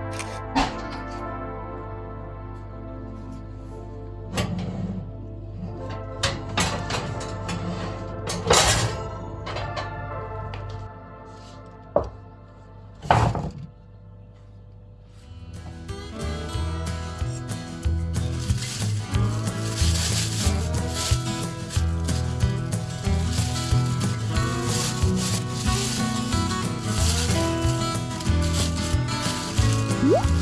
you 음.